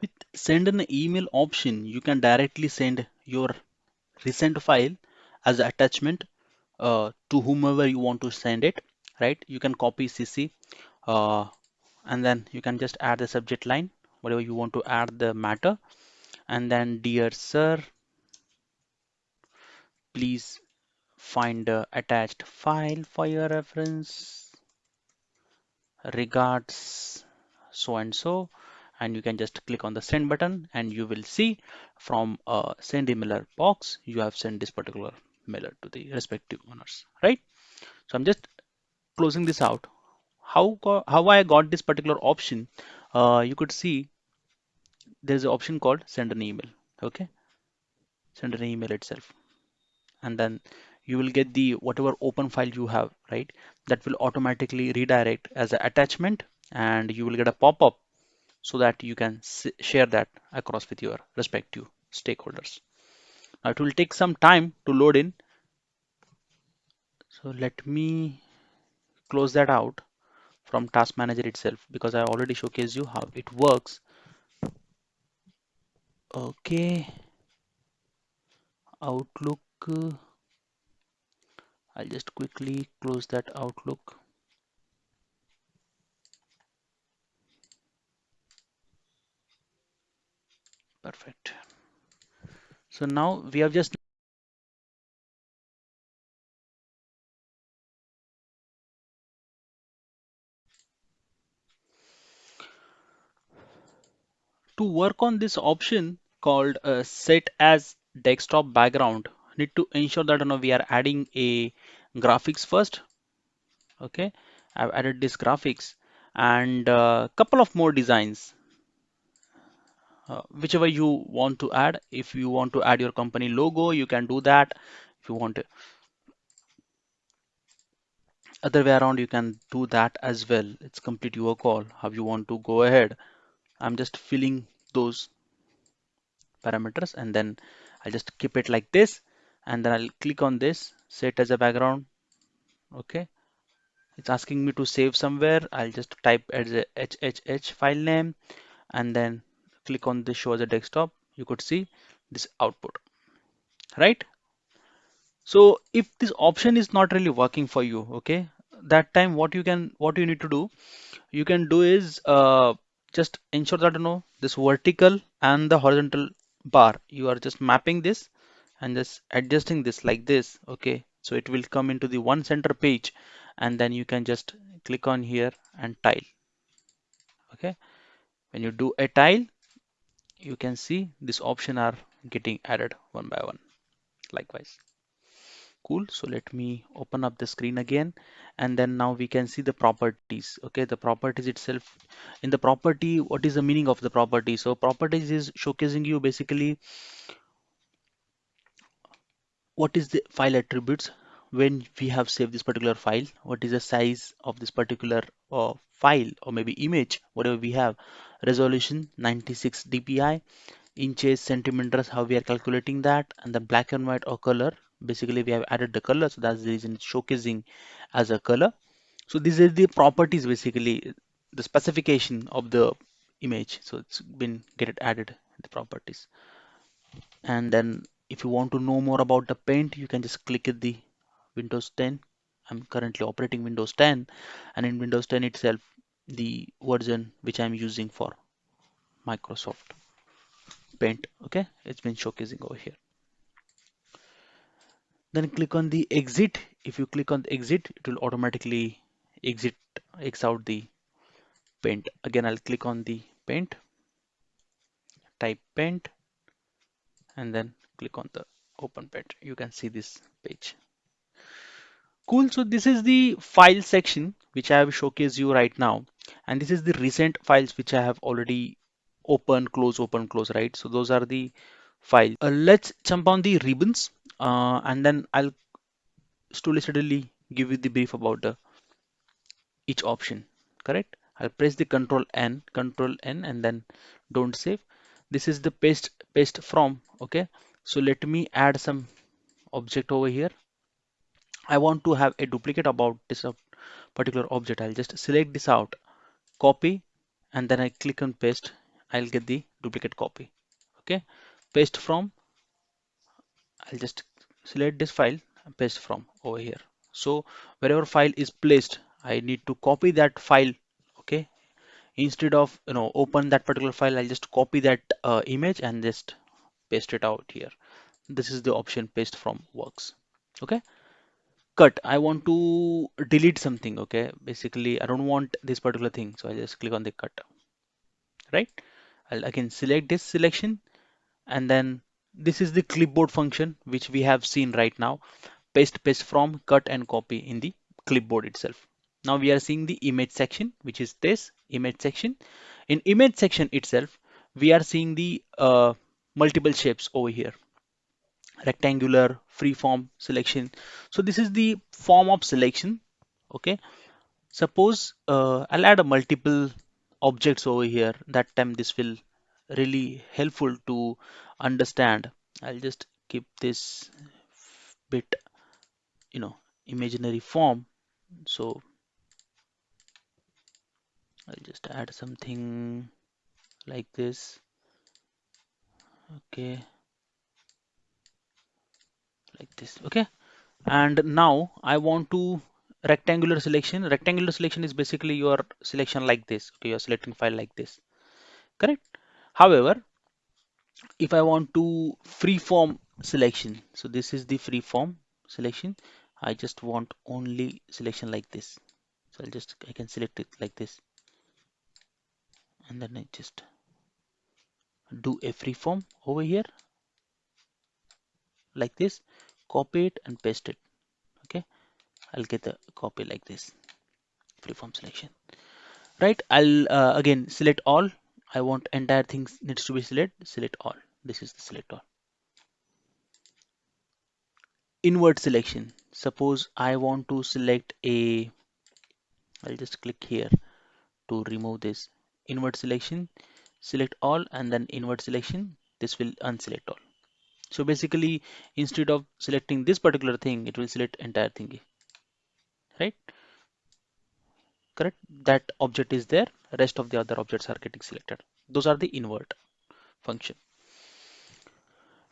with send an email option, you can directly send your recent file as attachment uh, to whomever you want to send it, right? You can copy CC uh, and then you can just add the subject line, whatever you want to add the matter. And then dear sir, please find the attached file for your reference. Regards so and so and you can just click on the send button and you will see from a send emailer box you have sent this particular mailer to the respective owners right? So i'm just closing this out. How how i got this particular option uh, you could see there's an option called send an email okay? Send an email itself. And then you will get the whatever open file you have right? That will automatically redirect as an attachment and you will get a pop-up so that you can share that across with your respective stakeholders. Now it will take some time to load in. So let me close that out from task manager itself because I already showcased you how it works. Okay. Outlook. I'll just quickly close that Outlook. Perfect. So now we have just to work on this option called uh, set as desktop background need to ensure that you know, we are adding a graphics first okay I've added this graphics and a uh, couple of more designs uh, whichever you want to add if you want to add your company logo you can do that if you want other way around you can do that as well. It's complete your call how you want to go ahead. I'm just filling those parameters and then I'll just keep it like this and then I'll click on this set as a background okay? It's asking me to save somewhere. I'll just type as a HHH file name and then click on the show as a desktop you could see this output right? So if this option is not really working for you okay that time what you can what you need to do you can do is uh, just ensure that you know this vertical and the horizontal bar you are just mapping this and just adjusting this like this okay? So it will come into the one center page and then you can just click on here and tile okay? When you do a tile you can see this option are getting added one by one. Likewise. Cool. So let me open up the screen again. And then now we can see the properties. Okay. The properties itself. In the property what is the meaning of the property? So properties is showcasing you basically what is the file attributes when we have saved this particular file. What is the size of this particular uh, file or maybe image whatever we have resolution 96 dpi inches centimeters how we are calculating that and the black and white or color. Basically we have added the color so that's the reason it's showcasing as a color. So these are the properties basically the specification of the image. So it's been get it added the properties. And then if you want to know more about the paint you can just click at the Windows 10 I'm currently operating Windows 10 and in Windows 10 itself the version which I'm using for Microsoft paint okay? It's been showcasing over here. Then click on the exit. If you click on the exit it will automatically exit X out the paint. Again I'll click on the paint type paint and then click on the open paint. You can see this page. Cool. So this is the file section which I have showcased you right now. And this is the recent files which I have already open close open close right? So those are the files. Uh, let's jump on the ribbons uh, and then I'll slowly steadily give you the brief about the each option correct? I'll press the control N control N and then don't save. This is the paste paste from okay? So let me add some object over here. I want to have a duplicate about this particular object. I'll just select this out copy and then I click on paste. I'll get the duplicate copy. Okay? Paste from I'll just select this file and paste from over here. So wherever file is placed I need to copy that file. Okay? Instead of you know open that particular file I'll just copy that uh, image and just paste it out here. This is the option paste from works. Okay cut. I want to delete something okay? Basically I don't want this particular thing so I just click on the cut. Right? I'll again select this selection and then this is the clipboard function which we have seen right now. Paste paste from cut and copy in the clipboard itself. Now we are seeing the image section which is this image section. In image section itself we are seeing the uh, multiple shapes over here. Rectangular freeform selection. So this is the form of selection. Okay. Suppose uh, I'll add a multiple objects over here. That time this will really helpful to understand. I'll just keep this bit you know imaginary form. So I'll just add something like this. Okay like this okay? And now I want to rectangular selection. Rectangular selection is basically your selection like this okay? You're selecting file like this correct? However if I want to freeform selection so this is the freeform selection. I just want only selection like this. So I'll just I can select it like this. And then I just do a freeform over here like this copy it and paste it. Okay? I'll get the copy like this. Freeform selection. Right? I'll uh, again select all. I want entire things needs to be select select all. This is the select all. Invert selection. Suppose I want to select a I'll just click here to remove this. Invert selection. Select all and then invert selection. This will unselect all so basically instead of selecting this particular thing it will select entire thing right? Correct? That object is there. Rest of the other objects are getting selected. Those are the invert function.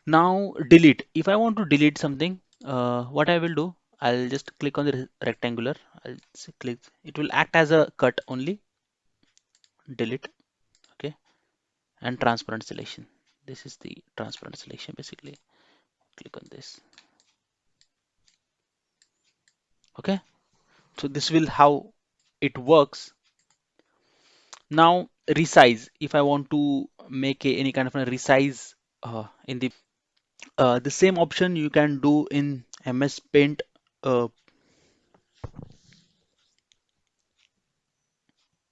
Now delete. If I want to delete something uh, what I will do? I'll just click on the rectangular. I'll click. It will act as a cut only. Delete. Okay. And transparent selection this is the transparent selection basically. Click on this. Okay? So this will how it works. Now resize. If I want to make a, any kind of a resize uh, in the uh, the same option you can do in MS Paint uh,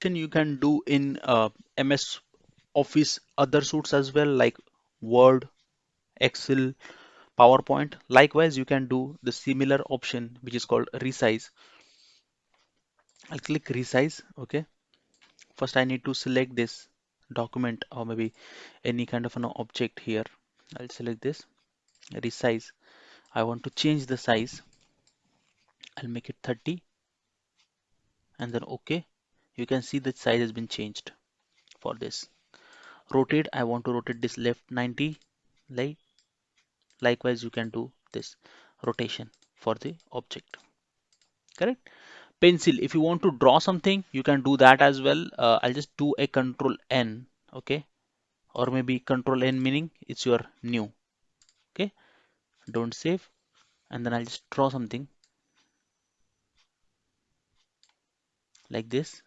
you can do in uh, MS Office other suits as well like Word, Excel, PowerPoint. Likewise, you can do the similar option which is called resize. I'll click resize. Okay. First, I need to select this document or maybe any kind of an object here. I'll select this resize. I want to change the size. I'll make it 30 and then OK. You can see the size has been changed for this. Rotate. I want to rotate this left 90 like likewise you can do this rotation for the object. Correct? Pencil if you want to draw something you can do that as well. Uh, I'll just do a control N okay? Or maybe control N meaning it's your new okay? Don't save. And then I'll just draw something like this.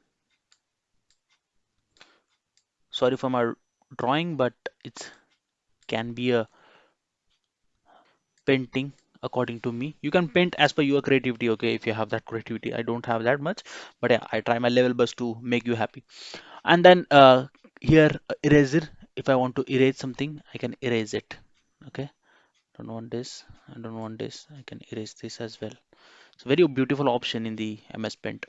Sorry for my drawing but it can be a painting according to me. You can paint as per your creativity okay if you have that creativity. I don't have that much but yeah I try my level best to make you happy. And then uh, here eraser. If I want to erase something I can erase it okay? Don't want this. I don't want this. I can erase this as well. It's a very beautiful option in the MS Paint.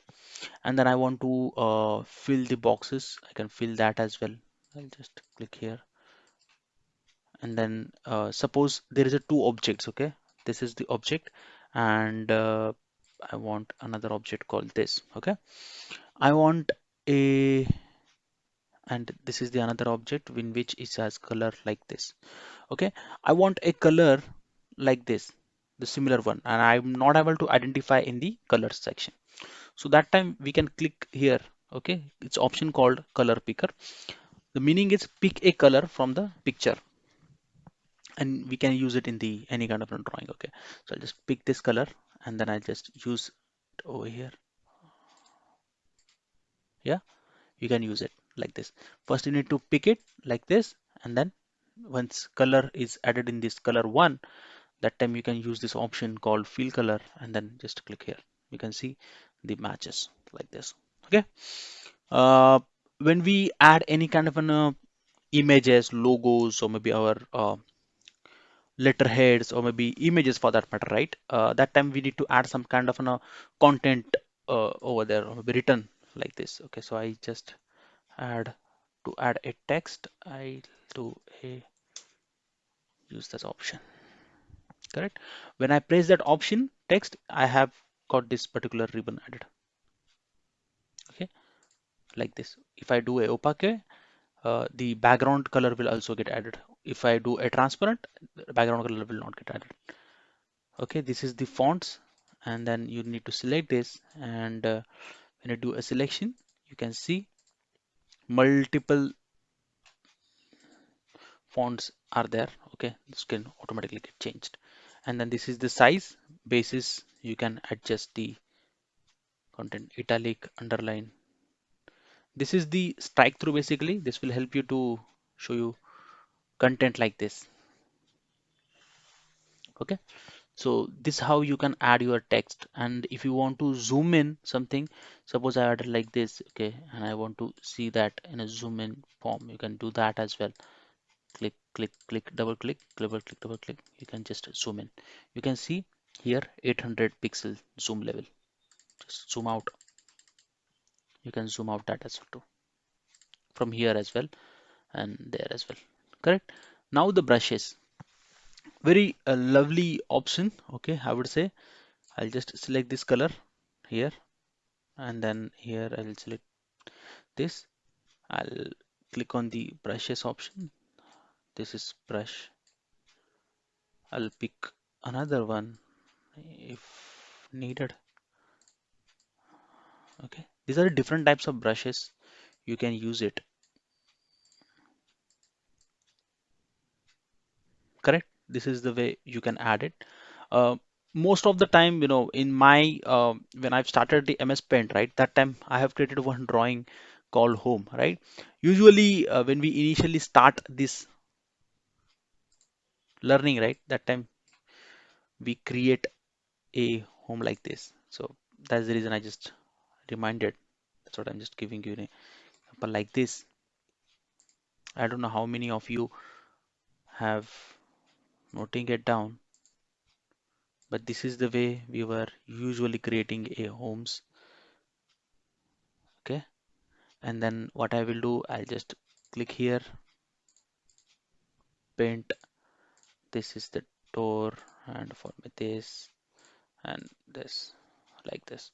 And then I want to uh, fill the boxes. I can fill that as well I'll just click here. And then uh, suppose there is a two objects okay? This is the object and uh, I want another object called this okay? I want a and this is the another object in which it has color like this okay? I want a color like this the similar one and I'm not able to identify in the color section. So that time we can click here okay? It's option called color picker the meaning is pick a color from the picture. And we can use it in the any kind of drawing okay? So I'll just pick this color and then I'll just use it over here. Yeah? You can use it like this. First you need to pick it like this and then once color is added in this color one that time you can use this option called fill color and then just click here. You can see the matches like this okay? Uh, when we add any kind of an uh, images logos or maybe our uh, letterheads or maybe images for that matter right? Uh, that time we need to add some kind of an, uh, content uh, over there or maybe written like this. Okay so I just add to add a text I do a use this option. Correct? When I press that option text I have got this particular ribbon added like this. If I do a opaque uh, the background color will also get added. If I do a transparent background color will not get added. Okay this is the fonts and then you need to select this and uh, when you do a selection you can see multiple fonts are there. Okay this can automatically get changed. And then this is the size basis. You can adjust the content italic underline this is the strike through basically. This will help you to show you content like this. Okay? So this is how you can add your text. And if you want to zoom in something suppose I added like this okay? And I want to see that in a zoom in form you can do that as well. Click click click double click double click double click. You can just zoom in. You can see here 800 pixel zoom level. Just zoom out you can zoom out that as well too from here as well and there as well correct? Now the brushes very uh, lovely option okay I would say. I'll just select this color here and then here I'll select this. I'll click on the brushes option. This is brush. I'll pick another one if needed okay these are different types of brushes. You can use it. Correct? This is the way you can add it. Uh, most of the time you know in my uh, when I've started the MS Paint right that time I have created one drawing called home right? Usually uh, when we initially start this learning right that time we create a home like this. So that's the reason I just reminded. That's what I'm just giving you an example like this I don't know how many of you have noting it down but this is the way we were usually creating a homes okay? And then what I will do I'll just click here paint. This is the door and for me this and this like this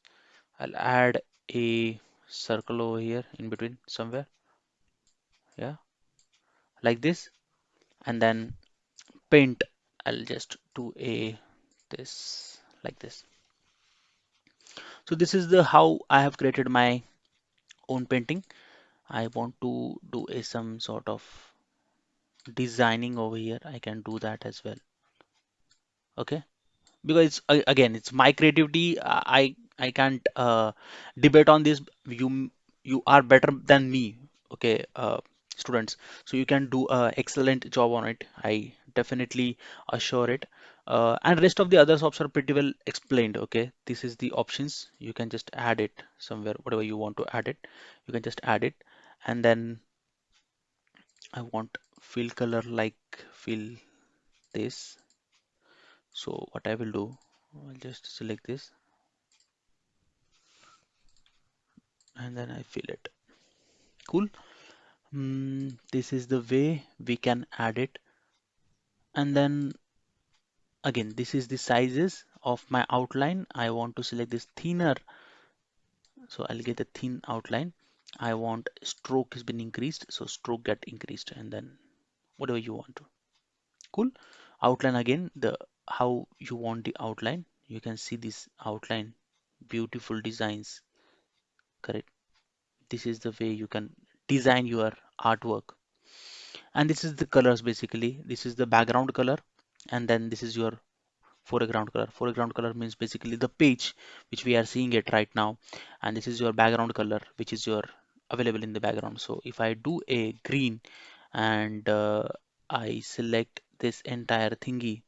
I'll add a circle over here in between somewhere. Yeah. Like this. And then paint. I'll just do a this like this. So this is the how I have created my own painting. I want to do a some sort of designing over here. I can do that as well. Okay because again it's my creativity. I I can't uh, debate on this. You you are better than me okay uh, students. So you can do a excellent job on it. I definitely assure it. Uh, and rest of the others options are pretty well explained okay? This is the options. You can just add it somewhere whatever you want to add it. You can just add it. And then I want fill color like fill this so what I will do I'll just select this. And then I fill it. Cool. Mm, this is the way we can add it. And then again this is the sizes of my outline. I want to select this thinner. So I'll get a thin outline. I want stroke has been increased. So stroke get increased. And then whatever you want to. Cool. Outline again the how you want the outline. You can see this outline beautiful designs correct? This is the way you can design your artwork. And this is the colors basically. This is the background color and then this is your foreground color. Foreground color means basically the page which we are seeing it right now and this is your background color which is your available in the background. So if I do a green and uh, I select this entire thingy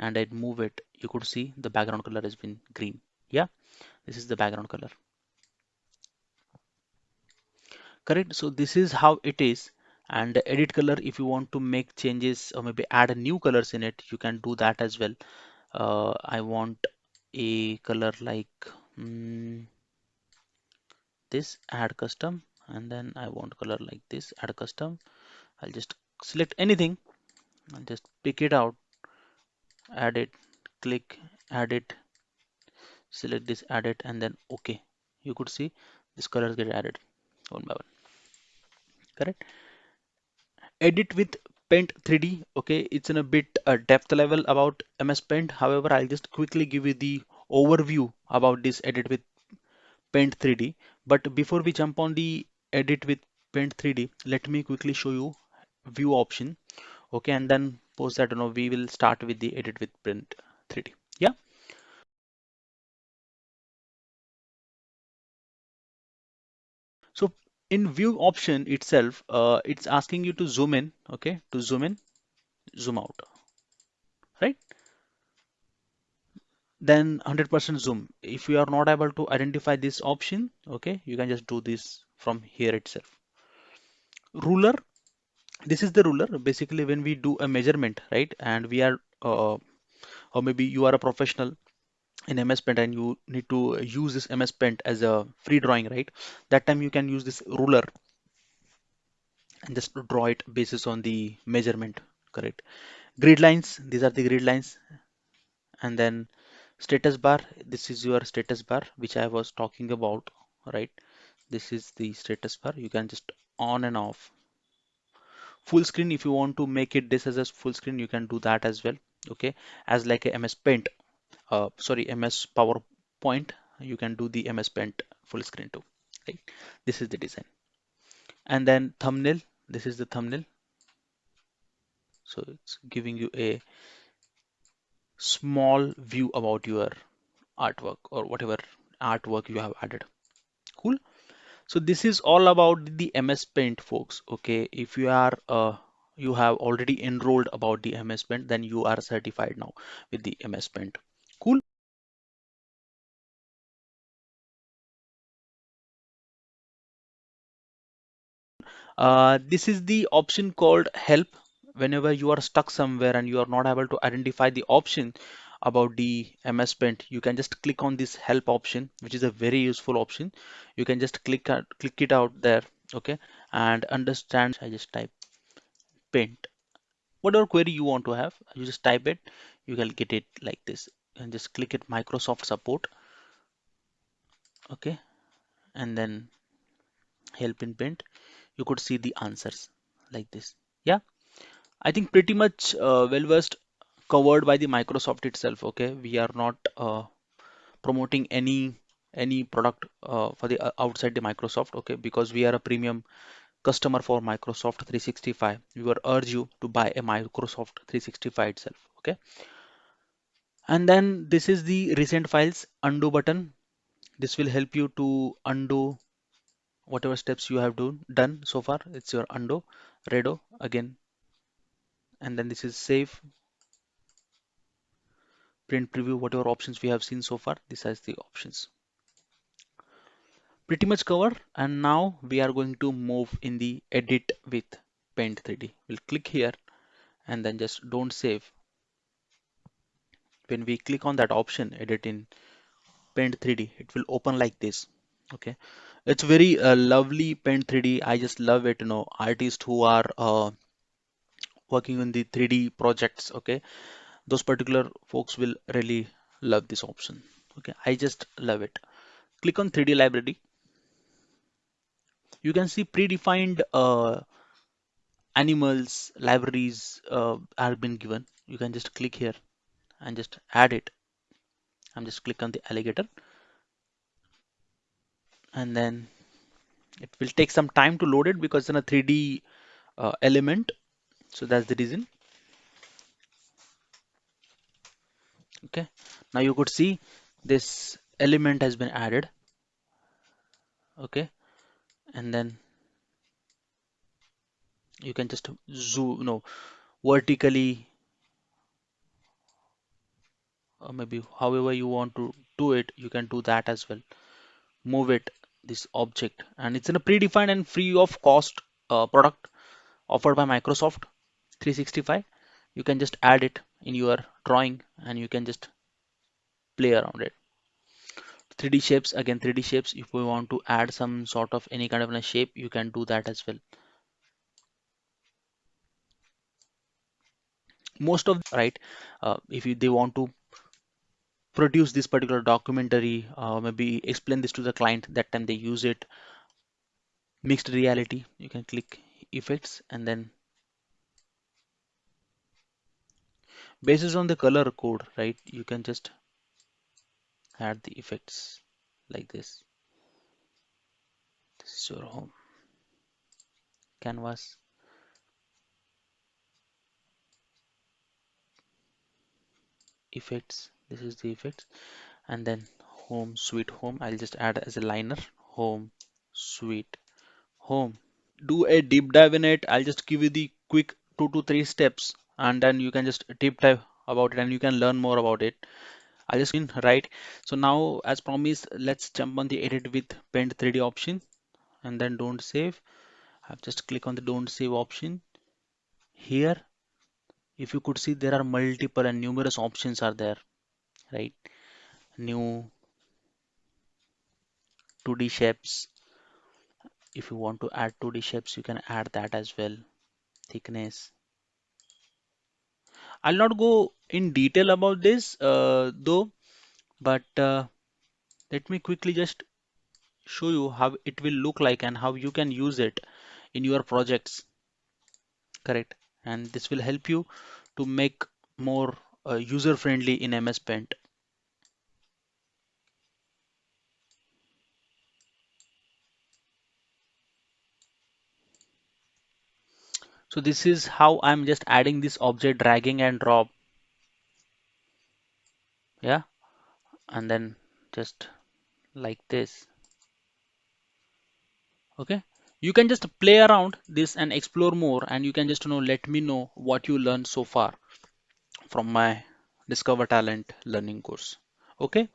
and I move it. You could see the background color has been green. Yeah this is the background color. Correct? So this is how it is. And edit color if you want to make changes or maybe add new colors in it you can do that as well. Uh, I want a color like mm, this add custom. And then I want color like this add custom. I'll just select anything. And just pick it out add it click add it select this add it and then okay. You could see this colors get added one by one. Correct? Edit with paint 3d okay? It's in a bit uh, depth level about ms paint. However i'll just quickly give you the overview about this edit with paint 3d but before we jump on the edit with paint 3d let me quickly show you view option okay? And then post that you know we will start with the edit with paint 3d yeah? So in view option itself uh, it's asking you to zoom in okay to zoom in zoom out right? Then 100% zoom. If you are not able to identify this option okay you can just do this from here itself. Ruler this is the ruler. Basically when we do a measurement right and we are uh, or maybe you are a professional in MS Paint and you need to use this MS Paint as a free drawing right? That time you can use this ruler and just draw it basis on the measurement correct? Grid lines these are the grid lines. And then status bar this is your status bar which I was talking about right? This is the status bar. You can just on and off full screen if you want to make it this as a full screen you can do that as well okay? As like a MS Paint uh, sorry MS PowerPoint you can do the MS Paint full screen too right this is the design. And then thumbnail this is the thumbnail. So it's giving you a small view about your artwork or whatever artwork you have added. Cool so this is all about the ms paint folks okay? If you are uh, you have already enrolled about the ms paint then you are certified now with the ms paint. Cool? Uh, this is the option called help. Whenever you are stuck somewhere and you are not able to identify the option about the MS Paint, you can just click on this help option, which is a very useful option. You can just click click it out there, okay, and understand. I just type paint, whatever query you want to have, you just type it, you can get it like this, and just click it Microsoft support, okay, and then help in paint. You could see the answers like this. Yeah, I think pretty much uh, well versed covered by the Microsoft itself. Okay, we are not uh, promoting any any product uh, for the uh, outside the Microsoft okay? Because we are a premium customer for Microsoft 365 we will urge you to buy a Microsoft 365 itself okay? And then this is the recent files undo button. This will help you to undo whatever steps you have do, done so far. It's your undo redo again. And then this is save print preview whatever options we have seen so far this has the options. Pretty much covered and now we are going to move in the edit with paint 3d we'll click here and then just don't save. When we click on that option edit in paint 3d it will open like this okay? It's very uh, lovely paint 3d i just love it you know artists who are uh, working on the 3d projects okay those particular folks will really love this option. Okay i just love it. Click on 3d library. You can see predefined uh, animals libraries uh, have been given. You can just click here and just add it. I'm just click on the alligator. And then it will take some time to load it because it's in a 3D uh, element. So that's the reason okay. Now you could see this element has been added. Okay. And then you can just zoom no vertically or maybe however you want to do it you can do that as well. Move it this object. And it's in a predefined and free of cost uh, product offered by Microsoft 365 you can just add it in your drawing and you can just play around it. 3d shapes again 3d shapes. If we want to add some sort of any kind of a shape you can do that as well. Most of right uh, if you, they want to produce this particular documentary uh, maybe explain this to the client that time they use it. Mixed reality you can click effects and then basis on the color code right? You can just add the effects like this. This is your home. Canvas. Effects. This is the effects. And then home sweet home. I'll just add as a liner. Home sweet home. Do a deep dive in it. I'll just give you the quick two to three steps and then you can just deep dive about it and you can learn more about it. I'll just in right? So now as promised let's jump on the edit with paint 3d option and then don't save. I've just click on the don't save option. Here if you could see there are multiple and numerous options are there right? New 2d shapes. If you want to add 2d shapes you can add that as well. Thickness I'll not go in detail about this uh, though but uh, let me quickly just show you how it will look like and how you can use it in your projects. Correct. And this will help you to make more uh, user friendly in MS Paint so this is how I'm just adding this object dragging and drop. Yeah. And then just like this. Okay. You can just play around this and explore more and you can just you know let me know what you learned so far from my discover talent learning course. Okay.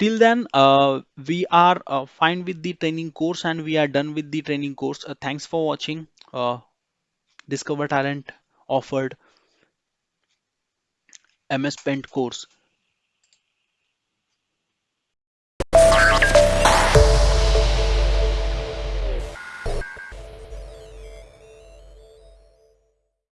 Till then uh, we are uh, fine with the training course and we are done with the training course. Uh, thanks for watching uh, discover talent offered ms paint course